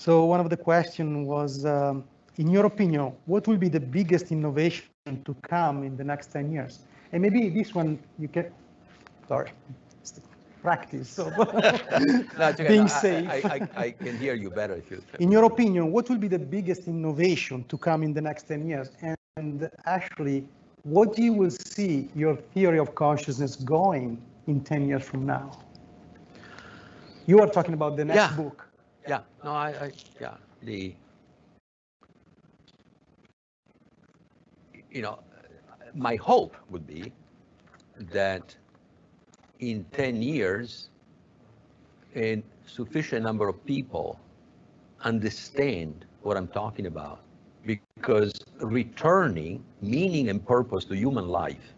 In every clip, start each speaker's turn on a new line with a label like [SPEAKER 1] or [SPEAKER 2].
[SPEAKER 1] So one of the question was, um, in your opinion, what will be the biggest innovation to come in the next 10 years? And maybe this one you can, sorry, practice so
[SPEAKER 2] no,
[SPEAKER 1] being
[SPEAKER 2] I,
[SPEAKER 1] safe.
[SPEAKER 2] I, I, I, can hear you better if you.
[SPEAKER 1] In your opinion, what will be the biggest innovation to come in the next 10 years? And, and actually, what you will see your theory of consciousness going in 10 years from now? You are talking about the next
[SPEAKER 2] yeah.
[SPEAKER 1] book.
[SPEAKER 2] Yeah, no, I, I, yeah, the, you know, my hope would be that in 10 years, a sufficient number of people understand what I'm talking about because returning meaning and purpose to human life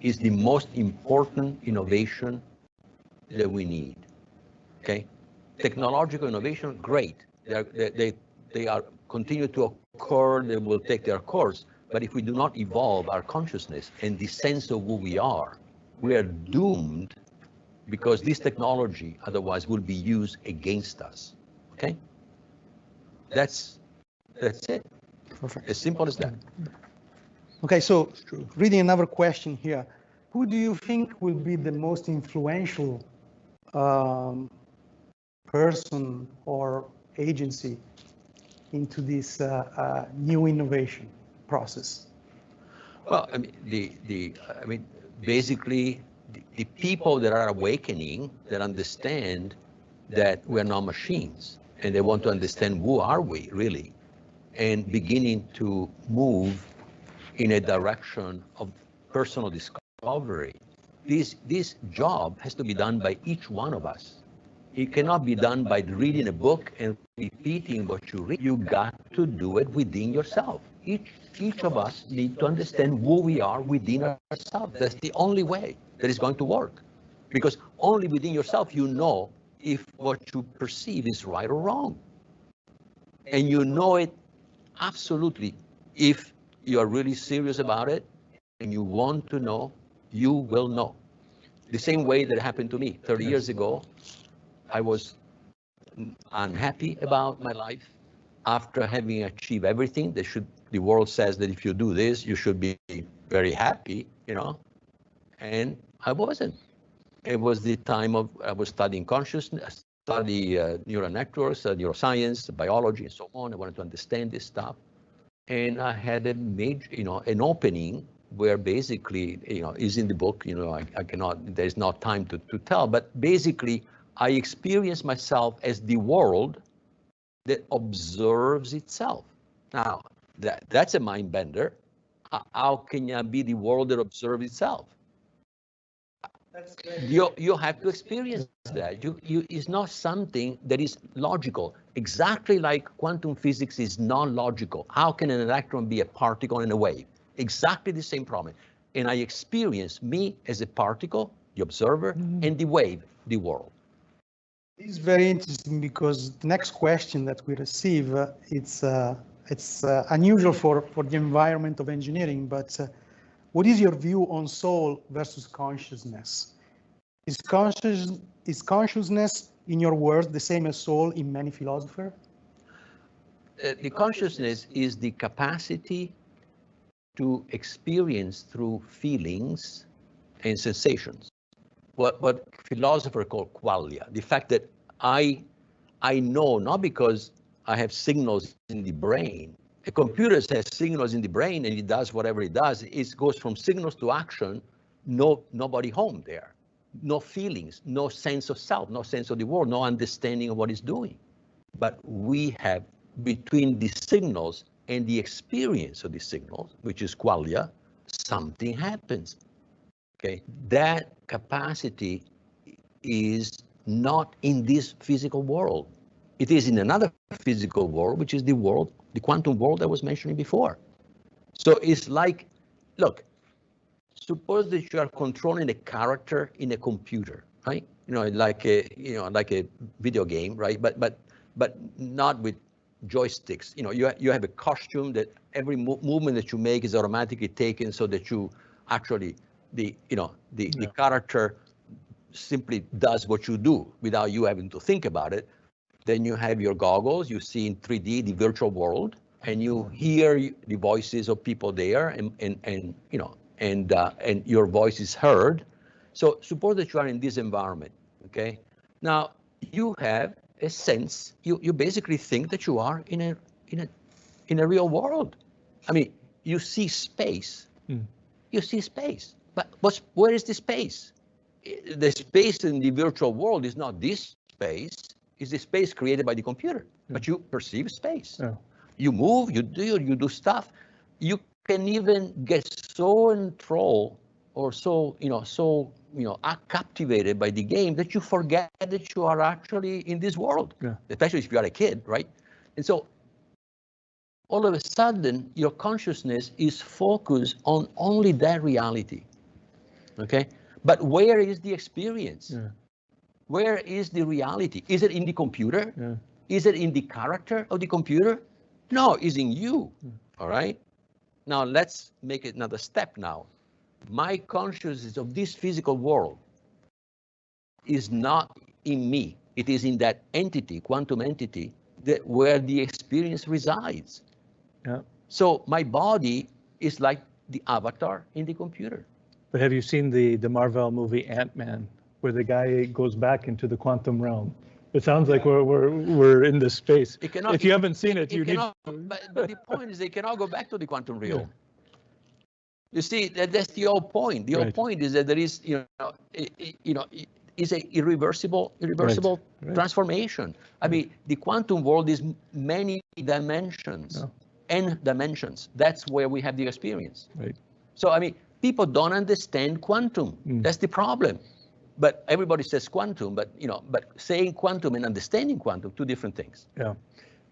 [SPEAKER 2] is the most important innovation that we need. Okay, technological innovation, great. They are, they, they, they are continue to occur. They will take their course. But if we do not evolve our consciousness and the sense of who we are, we are doomed because this technology otherwise will be used against us. Okay? That's that's it.
[SPEAKER 1] Perfect.
[SPEAKER 2] As simple as that.
[SPEAKER 1] Okay, so reading another question here. Who do you think will be the most influential um, person or agency into this uh, uh, new innovation process?
[SPEAKER 2] Well, I mean, the the I mean, basically, the, the people that are awakening that understand that we're not machines, and they want to understand who are we really, and beginning to move in a direction of personal discovery. This this job has to be done by each one of us. It cannot be done by reading a book and repeating what you read. You got to do it within yourself. Each, each of us need to understand who we are within ourselves. That's the only way that is going to work. Because only within yourself you know if what you perceive is right or wrong. And you know it absolutely if you are really serious about it and you want to know, you will know. The same way that happened to me 30 years ago, I was unhappy about my life. After having achieved everything that should the world says that if you do this you should be very happy you know? And i wasn't. It was the time of i was studying consciousness study uh, neural networks uh, neuroscience biology and so on. I wanted to understand this stuff. And i had a major you know an opening where basically you know is in the book you know i, I cannot there's not time to, to tell but basically I experience myself as the world that observes itself. Now, that, that's a mind bender. How can you be the world that observes itself? You, you have to experience that. You, you, it's not something that is logical. Exactly like quantum physics is non-logical. How can an electron be a particle and a wave? Exactly the same problem. And I experience me as a particle, the observer, mm -hmm. and the wave, the world.
[SPEAKER 1] It's very interesting because the next question that we receive, uh, it's uh, it's uh, unusual for, for the environment of engineering, but uh, what is your view on soul versus consciousness? Is, conscious, is consciousness, in your words, the same as soul in many philosophers?
[SPEAKER 2] Uh, the consciousness is the capacity to experience through feelings and sensations what, what philosophers call qualia, the fact that I, I know not because I have signals in the brain. A computer has signals in the brain and it does whatever it does. It goes from signals to action, no, nobody home there. No feelings, no sense of self, no sense of the world, no understanding of what it's doing. But we have between the signals and the experience of the signals, which is qualia, something happens. Okay, that capacity is not in this physical world. It is in another physical world, which is the world, the quantum world I was mentioning before. So it's like, look, suppose that you are controlling a character in a computer, right? You know, like a, you know, like a video game, right? But but but not with joysticks. You know, you you have a costume that every mo movement that you make is automatically taken so that you actually the you know the yeah. the character simply does what you do without you having to think about it then you have your goggles, you see in 3D the virtual world, and you hear the voices of people there, and and and you know, and uh, and your voice is heard. So suppose that you are in this environment, okay? Now you have a sense. You you basically think that you are in a in a in a real world. I mean, you see space.
[SPEAKER 3] Mm.
[SPEAKER 2] You see space, but what's where is the space? The space in the virtual world is not this space. Is the space created by the computer? Hmm. But you perceive space.
[SPEAKER 3] Yeah.
[SPEAKER 2] You move. You do. You do stuff. You can even get so enthralled or so you know so you know are captivated by the game that you forget that you are actually in this world.
[SPEAKER 3] Yeah.
[SPEAKER 2] Especially if you are a kid, right? And so all of a sudden your consciousness is focused on only that reality okay? But where is the experience?
[SPEAKER 3] Yeah.
[SPEAKER 2] where is the reality? Is it in the computer?
[SPEAKER 3] Yeah.
[SPEAKER 2] is it in the character of the computer? No it's in you. All right? Now let's make another step now. My consciousness of this physical world is not in me. It is in that entity quantum entity that where the experience resides.
[SPEAKER 3] Yeah.
[SPEAKER 2] so my body is like the avatar in the computer.
[SPEAKER 3] But have you seen the, the Marvel movie Ant-Man, where the guy goes back into the quantum realm? It sounds like we're, we're, we're in this space.
[SPEAKER 2] It cannot,
[SPEAKER 3] If you haven't seen it,
[SPEAKER 2] it
[SPEAKER 3] you need,
[SPEAKER 2] but, but the point is they cannot go back to the quantum realm. You see, that, that's the whole point. The whole point is that there is, you know, i- i- you know, is a irreversible, irreversible
[SPEAKER 3] right.
[SPEAKER 2] transformation. I mean, the quantum world is many dimensions,
[SPEAKER 3] Yeah.
[SPEAKER 2] n dimensions. That's where we have the experience.
[SPEAKER 3] right,
[SPEAKER 2] So, I mean, people don't understand quantum.
[SPEAKER 3] Mm.
[SPEAKER 2] That's the problem. But everybody says quantum, but, you know, but saying quantum and understanding quantum, two different things.
[SPEAKER 3] yeah.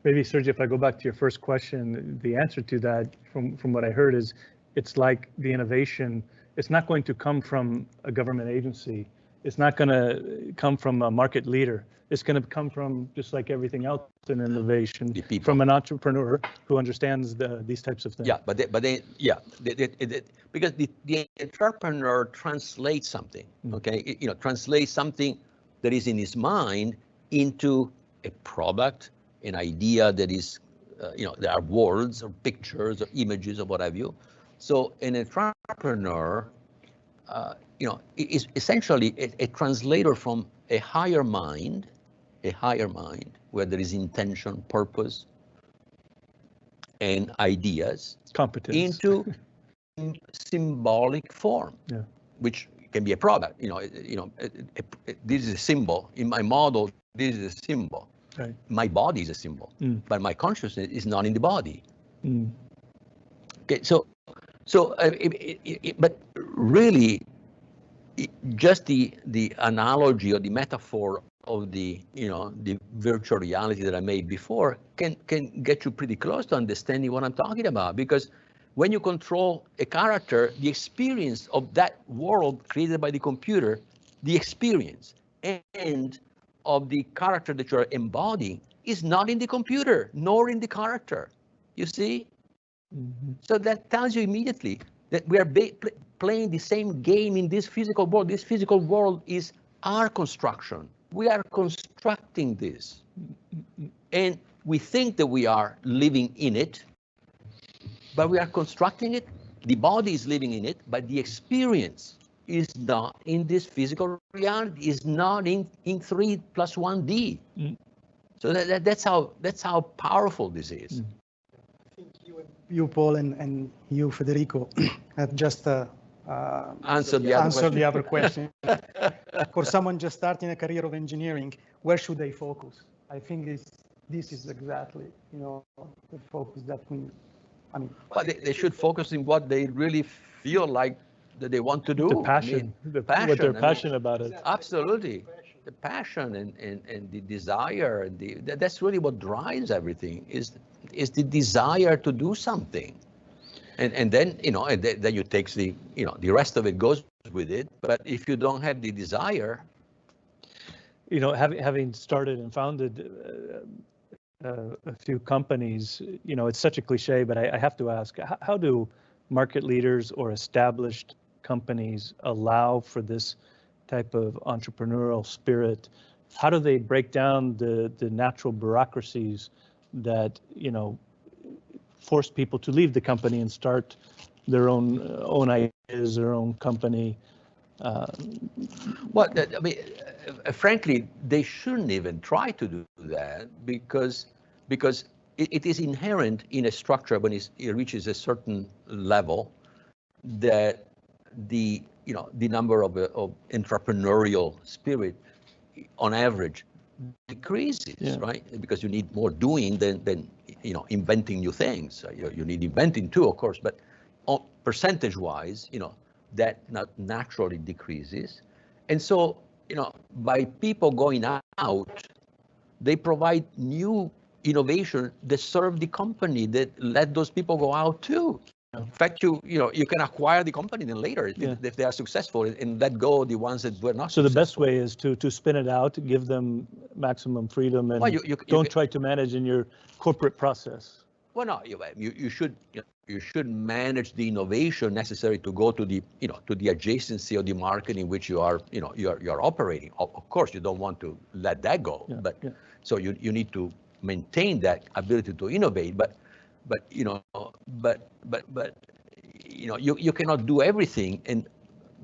[SPEAKER 3] Maybe Sergio, if I go back to your first question, the answer to that, from, from what I heard is, it's like the innovation, it's not going to come from a government agency. It's not going to come from a market leader. It's going to come from, just like everything else in innovation, from an entrepreneur who understands the, these types of things.
[SPEAKER 2] Yeah, but they, but they, yeah, they, they, because the, the entrepreneur translates something,
[SPEAKER 3] Mm.
[SPEAKER 2] okay? It- You know, translates something that is in his mind into a product, an idea that is, uh, you know, there are words or pictures or images or what have you. So an entrepreneur, uh, you know, is essentially a, a translator from a higher mind, a higher mind where there is intention, purpose, and ideas
[SPEAKER 3] Competence.
[SPEAKER 2] into symbolic form,
[SPEAKER 3] Yeah.
[SPEAKER 2] which can be a product. You know, you know, it- it- it- this is a symbol in my model. This is a symbol.
[SPEAKER 3] Right.
[SPEAKER 2] My body is a symbol,
[SPEAKER 3] Mm.
[SPEAKER 2] but my consciousness is not in the body.
[SPEAKER 3] Mm.
[SPEAKER 2] Okay, so, so, uh, it, it, it- but really, just the the analogy or the metaphor of the you know the virtual reality that I made before can can get you pretty close to understanding what I'm talking about because when you control a character, the experience of that world created by the computer, the experience and of the character that you're embodying is not in the computer nor in the character. You see?
[SPEAKER 3] Mhm.
[SPEAKER 2] So that tells you immediately that we are pl- playing the same game in this physical world. This physical world is our construction. We are constructing this. And we think that we are living in it, but we are constructing it. The body is living in it, but the experience is not in this physical reality, is not in, in 3 plus 1D.
[SPEAKER 3] Mm.
[SPEAKER 2] So that, that, that's how that's how powerful this is.
[SPEAKER 3] Mm.
[SPEAKER 1] You, Paul, and, and you, Federico, have just uh, uh,
[SPEAKER 2] Answer the other
[SPEAKER 1] answered the other question. For someone just starting a career of engineering, where should they focus? I think this, this is exactly, you know, the focus that we, I mean,
[SPEAKER 2] But they, they should focus in what they really feel like that they want to do.
[SPEAKER 3] The
[SPEAKER 2] I
[SPEAKER 3] passion,
[SPEAKER 2] mean,
[SPEAKER 3] the-
[SPEAKER 2] passion,
[SPEAKER 3] what they're
[SPEAKER 2] mean-
[SPEAKER 3] passionate about it.
[SPEAKER 2] Absolutely. The passion and, and, and the desire and the, that, that's really what drives everything is, is the desire to do something. And, and then, you know, and then, you take the, you know, the rest of it goes with it. But if you don't have the desire,
[SPEAKER 3] you know, having having started and founded uh, uh, a few companies, you know, it's such a cliche, but I, I have to ask: how, how do market leaders or established companies allow for this type of entrepreneurial spirit how do they break down the, the natural bureaucracies that, you know, force people to leave the company and start their own, uh, own ideas, their own company? Uh,
[SPEAKER 2] Well, I mean, uh, frankly, they shouldn't even try to do that because, because it, it is inherent in a structure when it reaches a certain level that the, you know, the number of, uh, of entrepreneurial spirit on average decreases,
[SPEAKER 3] Yeah.
[SPEAKER 2] right? Because you need more doing than, than, you know, inventing new things. Uh, You, you need inventing too, of course, but on percentage wise, you know, that not naturally decreases. And so, you know, by people going out, they provide new innovation that serve the company that let those people go out too. In fact, you you know you can acquire the company then later if,
[SPEAKER 3] Yeah.
[SPEAKER 2] if they are successful and let go the ones that were not.
[SPEAKER 3] So the best way is to, to spin it out, give them maximum freedom and
[SPEAKER 2] Well, you- you- you
[SPEAKER 3] don't
[SPEAKER 2] can-
[SPEAKER 3] try to manage in your corporate process.
[SPEAKER 2] Well, no, you, you, you should, you, know, you should manage the innovation necessary to go to the, you know, to the adjacency of the market in which you are, you know, you're, you're operating. Of, of course, you don't want to let that go,
[SPEAKER 3] Yeah,
[SPEAKER 2] but
[SPEAKER 3] yeah.
[SPEAKER 2] so you, you need to maintain that ability to innovate, but, but, you know, but, but, but, you know, you, you cannot do everything and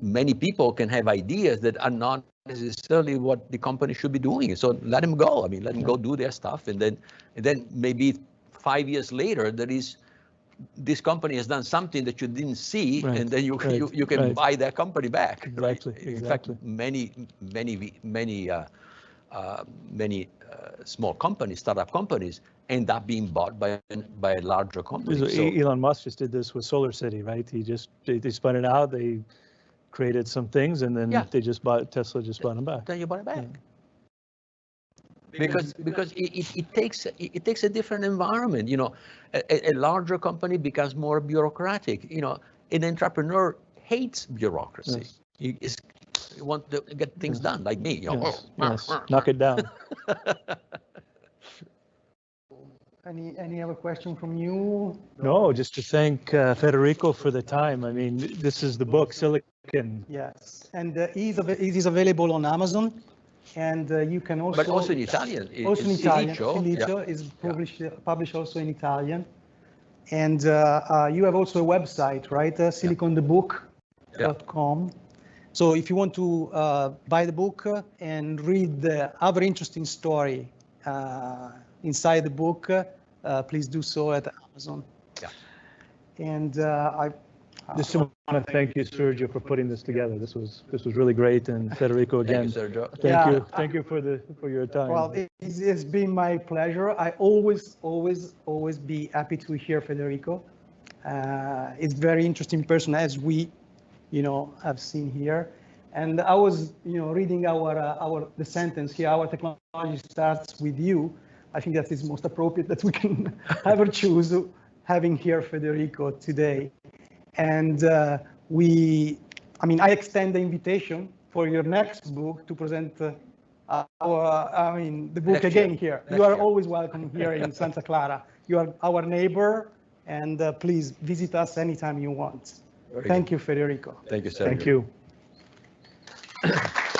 [SPEAKER 2] many people can have ideas that are not necessarily what the company should be doing. So let them go. I mean, let them go do their stuff and then, and then maybe five years later, there is, this company has done something that you didn't see,
[SPEAKER 3] Right,
[SPEAKER 2] and then you,
[SPEAKER 3] right,
[SPEAKER 2] you, you can
[SPEAKER 3] right.
[SPEAKER 2] buy that company back. right?
[SPEAKER 3] Exactly,
[SPEAKER 2] In
[SPEAKER 3] exactly.
[SPEAKER 2] fact, many, many, many, uh, uh, many uh, small companies, startup companies, end up being bought by, by a larger company.
[SPEAKER 3] So
[SPEAKER 2] So-
[SPEAKER 3] Elon Musk just did this with Solar City, right? He just, they, they spun it out, they created some things and then
[SPEAKER 2] Yeah.
[SPEAKER 3] they just bought, Tesla just bought them back.
[SPEAKER 2] then you buy it back. Because, because it, it, it takes, it, it takes a different environment, you know, a, a- a larger company becomes more bureaucratic, you know, an entrepreneur hates bureaucracy.
[SPEAKER 3] Yes.
[SPEAKER 2] He is, he want to get things
[SPEAKER 3] Yes.
[SPEAKER 2] done, like me, you know.
[SPEAKER 3] Yes, yes, knock it down.
[SPEAKER 1] Any, any other question from you?
[SPEAKER 3] No, just to thank uh, Federico for the time. I mean, this is the book, Silicon.
[SPEAKER 1] Yes, and uh, it, is it is available on Amazon, and uh, you can also.
[SPEAKER 2] But also in Italian. it-
[SPEAKER 1] Also in Italian.
[SPEAKER 2] Silicio, yeah.
[SPEAKER 1] Is published, published also in Italian. And uh, uh, you have also a website, right? Uh, siliconthebook.com. So if you want to uh, buy the book uh, and read the other interesting story uh, inside the book, uh, please do so at Amazon.
[SPEAKER 2] Yeah.
[SPEAKER 1] And uh, I.
[SPEAKER 3] Just want to thank you, Sergio, for putting this together. This was, this was really great. And Federico,
[SPEAKER 2] Thank you,
[SPEAKER 3] again,
[SPEAKER 2] Sergio.
[SPEAKER 3] thank
[SPEAKER 1] Yeah.
[SPEAKER 3] you. Thank you for the, for your time.
[SPEAKER 1] Well, it- it's, it's been my pleasure. I always, always, always be happy to hear Federico. Uh, it's very interesting person as we, you know, have seen here. And I was, you know, reading our, uh, our, the sentence here, our technology starts with you. I think that is most appropriate that we can ever choose having here Federico today. And uh, we, I mean, I extend the invitation for your next book to present uh, our, I mean, the book
[SPEAKER 2] Next year.
[SPEAKER 1] again here.
[SPEAKER 2] Next
[SPEAKER 1] You are
[SPEAKER 2] year.
[SPEAKER 1] always welcome here in Santa Clara. You are our neighbor, and uh, please visit us anytime you want.
[SPEAKER 2] Very
[SPEAKER 1] Thank you, Federico.
[SPEAKER 2] Thank you, Sergio.
[SPEAKER 3] Thank you.